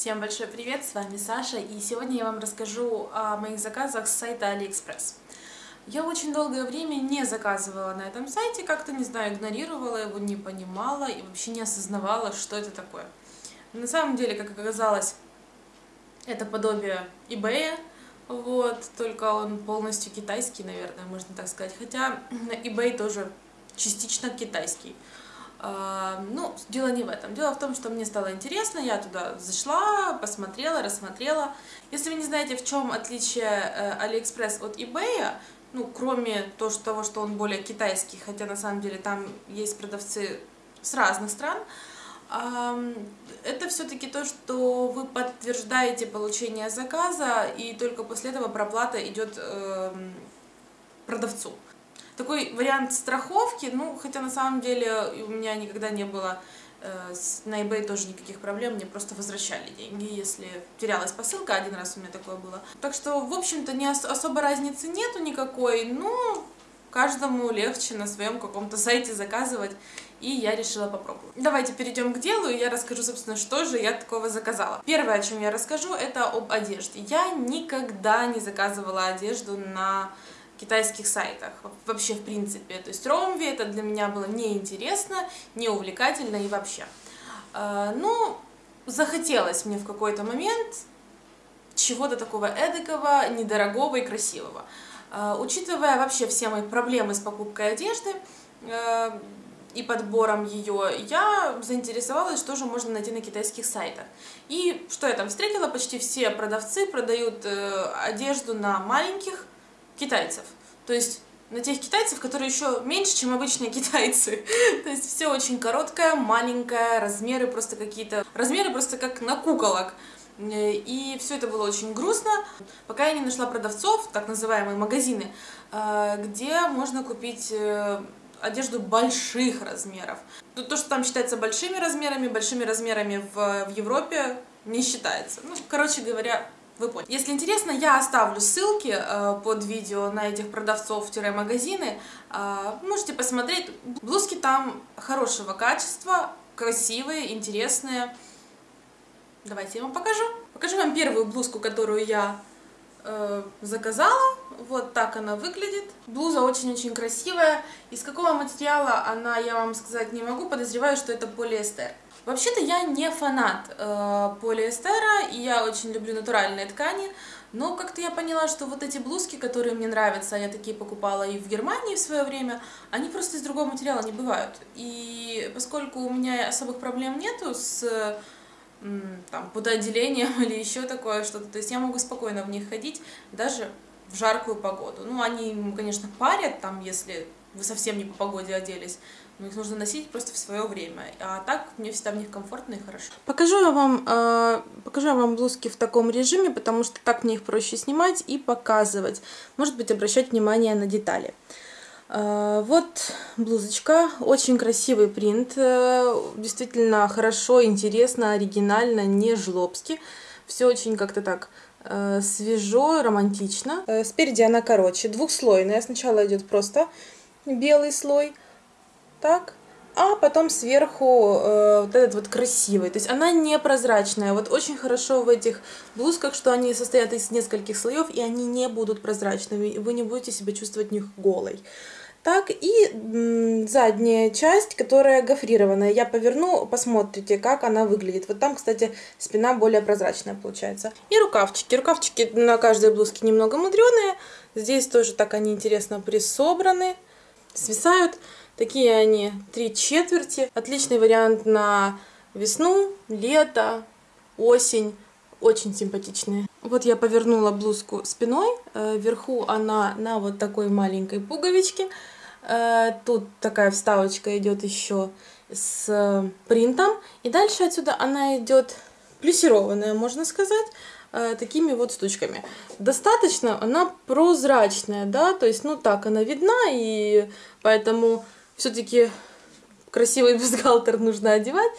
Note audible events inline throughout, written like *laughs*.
Всем большой привет, с вами Саша, и сегодня я вам расскажу о моих заказах с сайта AliExpress. Я очень долгое время не заказывала на этом сайте, как-то, не знаю, игнорировала его, не понимала и вообще не осознавала, что это такое. На самом деле, как оказалось, это подобие eBay, вот, только он полностью китайский, наверное, можно так сказать, хотя eBay тоже частично китайский. Ну, дело не в этом. Дело в том, что мне стало интересно, я туда зашла, посмотрела, рассмотрела. Если вы не знаете, в чем отличие э, AliExpress от eBay, ну, кроме того, что он более китайский, хотя на самом деле там есть продавцы с разных стран, это все-таки то, что вы подтверждаете получение заказа, и только после этого проплата идет эм, продавцу такой вариант страховки, ну, хотя на самом деле у меня никогда не было э, на eBay тоже никаких проблем, мне просто возвращали деньги, если терялась посылка, один раз у меня такое было. Так что, в общем-то, не ос особо разницы нету никакой, ну, каждому легче на своем каком-то сайте заказывать, и я решила попробовать. Давайте перейдем к делу, и я расскажу, собственно, что же я такого заказала. Первое, о чем я расскажу, это об одежде. Я никогда не заказывала одежду на китайских сайтах, вообще в принципе. То есть Ромви это для меня было неинтересно, неувлекательно и вообще. А, ну, захотелось мне в какой-то момент чего-то такого эдакого, недорогого и красивого. А, учитывая вообще все мои проблемы с покупкой одежды, а, и подбором ее, я заинтересовалась, что же можно найти на китайских сайтах. И что я там встретила, почти все продавцы продают э, одежду на маленьких китайцев. То есть на тех китайцев, которые еще меньше, чем обычные *laughs* китайцы. То есть все очень короткое, маленькое, размеры просто какие-то... Размеры просто как на куколок. И все это было очень грустно, пока я не нашла продавцов, так называемые магазины, э, где можно купить э, одежду больших размеров. То, что там считается большими размерами, большими размерами в, в Европе не считается. Ну, короче говоря, вы поняли. Если интересно, я оставлю ссылки э, под видео на этих продавцов-магазины. Э, можете посмотреть. Блузки там хорошего качества, красивые, интересные. Давайте я вам покажу. Покажу вам первую блузку, которую я э, заказала. Вот так она выглядит. Блуза очень-очень красивая. Из какого материала она, я вам сказать не могу. Подозреваю, что это полиэстер. Вообще-то я не фанат э, полиэстера, и я очень люблю натуральные ткани, но как-то я поняла, что вот эти блузки, которые мне нравятся, я такие покупала и в Германии в свое время, они просто из другого материала не бывают. И поскольку у меня особых проблем нету с там, пудоотделением *laughs* или еще такое что-то, то есть я могу спокойно в них ходить даже в жаркую погоду. Ну, они, конечно, парят, там, если вы совсем не по погоде оделись, но их нужно носить просто в свое время. А так мне всегда в них комфортно и хорошо. Покажу я вам, э, покажу я вам блузки в таком режиме, потому что так мне их проще снимать и показывать. Может быть, обращать внимание на детали. Э, вот блузочка, очень красивый принт, э, действительно хорошо, интересно, оригинально, не жлобски. Все очень как-то так э, свежо, романтично. Спереди она короче, двухслойная. Сначала идет просто белый слой, так, а потом сверху э, вот этот вот красивый. То есть она не прозрачная. Вот очень хорошо в этих блузках, что они состоят из нескольких слоев, и они не будут прозрачными. Вы не будете себя чувствовать в них голой. Так, и задняя часть, которая гофрированная. Я поверну, посмотрите, как она выглядит. Вот там, кстати, спина более прозрачная получается. И рукавчики. Рукавчики на каждой блузке немного мудреные. Здесь тоже так они интересно присобраны, свисают. Такие они три четверти. Отличный вариант на весну, лето, осень. Очень симпатичные. Вот я повернула блузку спиной. Э, вверху она на вот такой маленькой пуговичке. Э, тут такая вставочка идет еще с принтом. И дальше отсюда она идет плюсированная, можно сказать э, такими вот штучками. Достаточно она прозрачная, да, то есть, ну так, она видна, и поэтому все-таки красивый бюстгальтер нужно одевать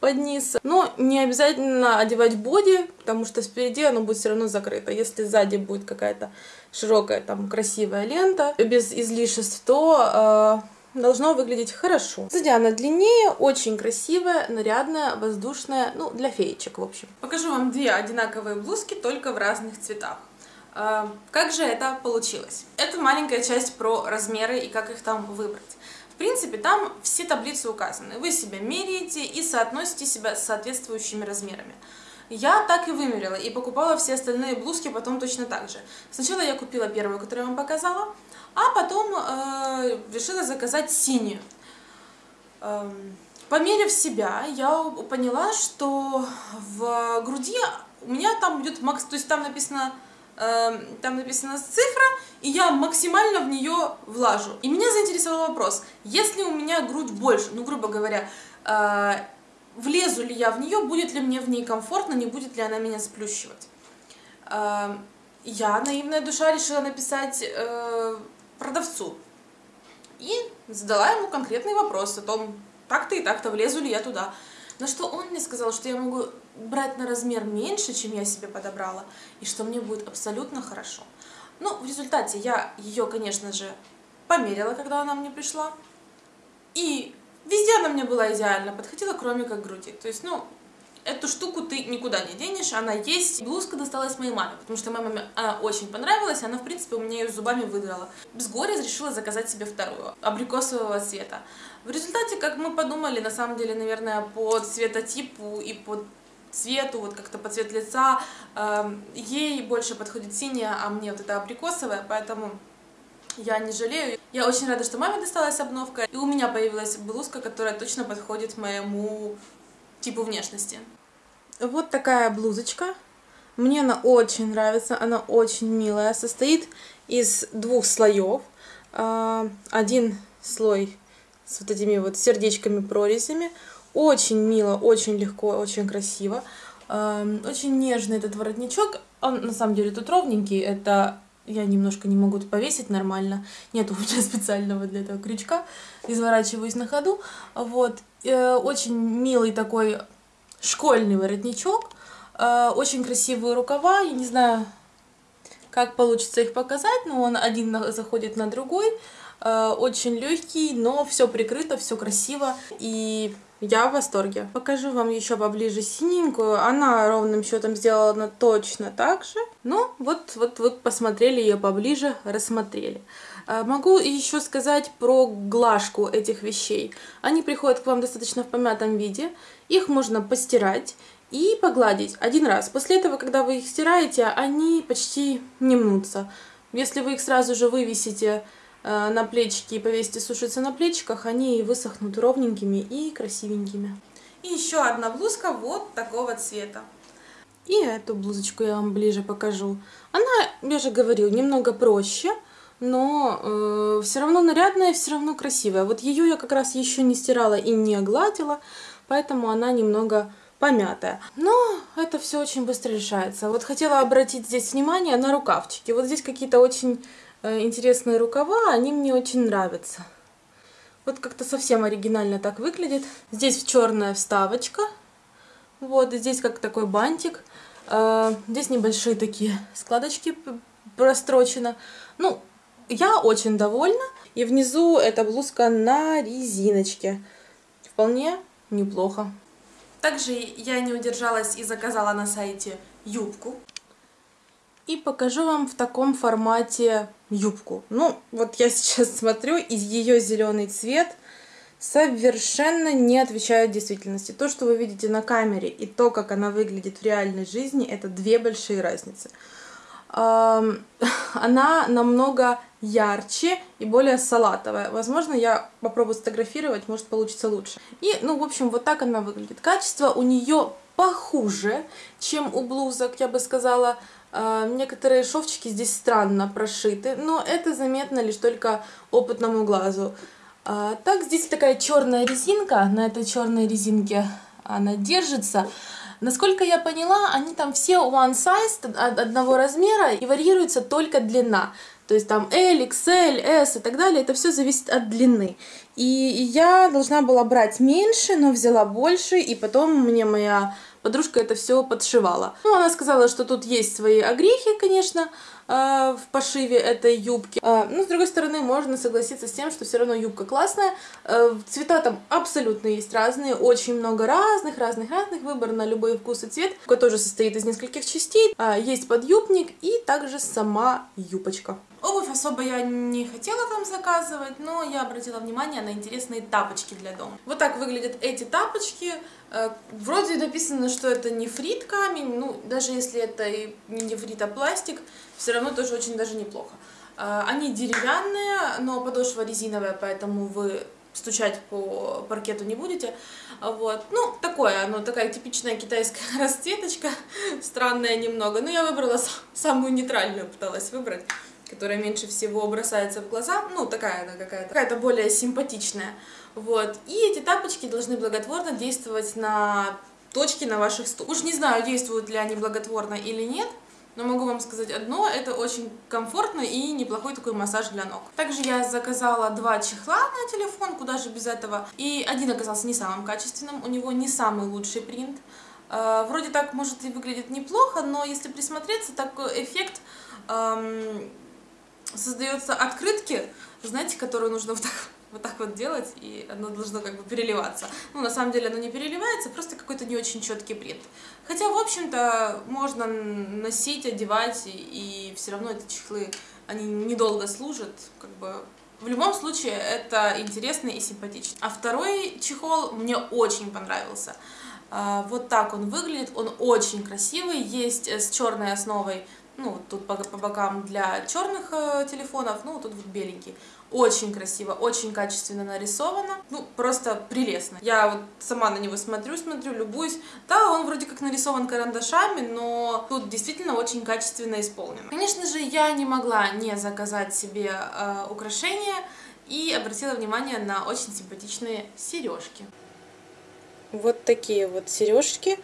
под низ. Но не обязательно одевать боди, потому что спереди оно будет все равно закрыто. Если сзади будет какая-то широкая, там, красивая лента, без излишеств, то должно выглядеть хорошо. Сзади она длиннее, очень красивая, нарядная, воздушная, ну, для феечек, в общем. Покажу вам две одинаковые блузки, только в разных цветах. А, как же это получилось? Это маленькая часть про размеры и как их там выбрать. Принципе, там все таблицы указаны. Вы себя меряете и соотносите себя с соответствующими размерами. Я так и вымерила, и покупала все остальные блузки потом точно так же. Сначала я купила первую, которую я вам показала, а потом э, решила заказать синюю. Э, померив себя, я поняла, что в груди у меня там идет макс, то есть там написано там написана цифра, и я максимально в нее влажу. И меня заинтересовал вопрос, если у меня грудь больше, ну, грубо говоря, э, влезу ли я в нее, будет ли мне в ней комфортно, не будет ли она меня сплющивать. Э, я, наивная душа, решила написать э, продавцу. И задала ему конкретный вопрос о том, так-то и так-то, влезу ли я туда. На что он мне сказал, что я могу брать на размер меньше, чем я себе подобрала, и что мне будет абсолютно хорошо. Ну, в результате я ее, конечно же, померила, когда она мне пришла. И везде она мне была идеально подходила, кроме как груди. То есть, ну, эту штуку ты никуда не денешь, она есть. Блузка досталась моей маме, потому что моей маме она очень понравилась, она, в принципе, у меня ее зубами выдрала. Без горя решила заказать себе вторую, абрикосового цвета. В результате, как мы подумали, на самом деле, наверное, по цветотипу и по цвету, вот как-то по цвет лица, э, ей больше подходит синяя, а мне вот это абрикосовая, поэтому я не жалею. Я очень рада, что маме досталась обновка, и у меня появилась блузка, которая точно подходит моему типу внешности. Вот такая блузочка. Мне она очень нравится, она очень милая. Состоит из двух слоев. А, один слой с вот этими вот сердечками-прорезями. Очень мило, очень легко, очень красиво. А, очень нежный этот воротничок. Он на самом деле тут ровненький. Это я немножко не могу повесить нормально. Нет у меня *laughs* специального для этого крючка. Изворачиваюсь на ходу. Вот. Э, очень милый такой школьный воротничок. Э, очень красивые рукава. Я не знаю, как получится их показать, но он один заходит на другой. Э, очень легкий, но все прикрыто, все красиво. И я в восторге. Покажу вам еще поближе синенькую. Она ровным счетом сделана точно так же. Но вот, вот вы посмотрели ее поближе, рассмотрели. А, могу еще сказать про глажку этих вещей. Они приходят к вам достаточно в помятом виде. Их можно постирать и погладить один раз. После этого, когда вы их стираете, они почти не мнутся. Если вы их сразу же вывесите на плечики и повесите сушиться на плечиках, они высохнут ровненькими и красивенькими. И еще одна блузка вот такого цвета. И эту блузочку я вам ближе покажу. Она, я же говорил, немного проще, но э, все равно нарядная, все равно красивая. Вот ее я как раз еще не стирала и не гладила, поэтому она немного помятая. Но это все очень быстро решается. Вот хотела обратить здесь внимание на рукавчики. Вот здесь какие-то очень Э, интересные рукава, они мне очень нравятся. Вот как-то совсем оригинально так выглядит. Здесь черная вставочка. Вот, здесь как такой бантик. Э, здесь небольшие такие складочки прострочено. Ну, я очень довольна. И внизу эта блузка на резиночке. Вполне неплохо. Также я не удержалась и заказала на сайте юбку. И покажу вам в таком формате юбку. Ну, вот я *laughs* сейчас смотрю, и ее зеленый цвет совершенно не отвечает действительности. То, что вы видите на камере, и то, как она выглядит в реальной жизни, это две большие разницы. *laughs* Она намного ярче и более салатовая. Возможно, я попробую сфотографировать, может получится лучше. И, ну, в общем, вот так она выглядит. Качество у нее похуже, чем у блузок, я бы сказала, некоторые шовчики здесь странно прошиты, но это заметно лишь только опытному глазу. А, так, здесь такая черная резинка, на этой черной резинке она держится. Насколько я поняла, они там все one size, одного размера, и варьируется только длина. То есть там L, XL, S и так далее, это все зависит от длины. И я должна была брать меньше, но взяла больше, и потом мне моя подружка это все подшивала. Ну, она сказала, что тут есть свои огрехи, конечно, э, в пошиве этой юбки. Э, но, с другой стороны, можно согласиться с тем, что все равно юбка классная. Э, цвета там абсолютно есть разные, очень много разных, разных, разных, выбор на любой вкус и цвет. Юбка тоже состоит из нескольких частей. Есть подъюбник и также сама юбочка. Обувь особо я не хотела там заказывать, но я обратила внимание на интересные тапочки для дома. Вот так выглядят эти тапочки. Э, вроде написано, что это нефрит камень, ну, даже если это и не нефрит, а пластик, все равно тоже очень даже неплохо. Э, они деревянные, но подошва резиновая, поэтому вы стучать по паркету не будете. Вот. Ну, такое, оно такая типичная китайская *laughs* расцветочка, *laughs* странная немного. Но я выбрала самую нейтральную, пыталась выбрать которая меньше всего бросается в глаза, ну, такая она какая-то, какая-то более симпатичная, вот, и эти тапочки должны благотворно действовать на точки на ваших стопах. Уж не знаю, действуют ли они благотворно или нет, но могу вам сказать одно, это очень комфортно и неплохой такой массаж для ног. Также я заказала два чехла на телефон, куда же без этого. И один оказался не самым качественным, у него не самый лучший принт. Э, вроде так, может, и выглядит неплохо, но если присмотреться, такой эффект эм, создается открытки, знаете, которые нужно *laughs* вот так, вот так вот делать, и оно должно как бы переливаться. Ну, на самом деле оно не переливается, просто какой-то не очень четкий принт. Хотя, в общем-то, можно носить, одевать, и, и все равно эти чехлы, они недолго служат, как бы... В любом случае, это интересно и симпатично. А второй чехол мне очень понравился. А, вот так он выглядит, он очень красивый, есть с черной основой ну, тут по, по бокам для черных э, телефонов, ну, тут вот беленький. Очень красиво, очень качественно нарисовано, ну, просто прелестно. Я вот сама на него смотрю, смотрю, любуюсь. Да, он вроде как нарисован карандашами, но тут действительно очень качественно исполнено. Конечно же, я не могла не заказать себе э, украшения и обратила внимание на очень симпатичные сережки. Вот такие вот сережки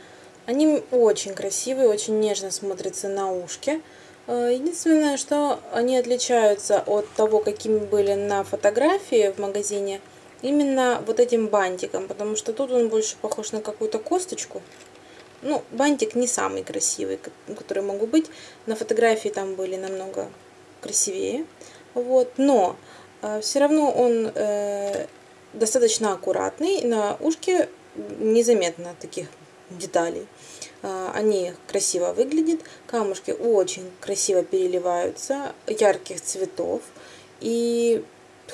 они очень красивые, очень нежно смотрятся на ушке. Э, единственное, что они отличаются от того, какими были на фотографии в магазине, именно вот этим бантиком, потому что тут он больше похож на какую-то косточку. Ну, бантик не самый красивый, который могу быть. На фотографии там были намного красивее. Вот, но э, все равно он э, достаточно аккуратный. На ушке незаметно таких деталей. А, они красиво выглядят, камушки очень красиво переливаются, ярких цветов и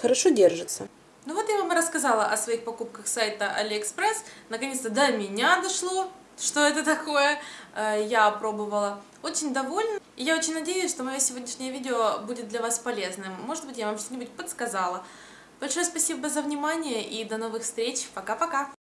хорошо держатся. Ну вот я вам рассказала о своих покупках сайта AliExpress. Наконец-то до меня дошло, что это такое. А, я пробовала. Очень довольна. И я очень надеюсь, что мое сегодняшнее видео будет для вас полезным. Может быть, я вам что-нибудь подсказала. Большое спасибо за внимание и до новых встреч. Пока-пока!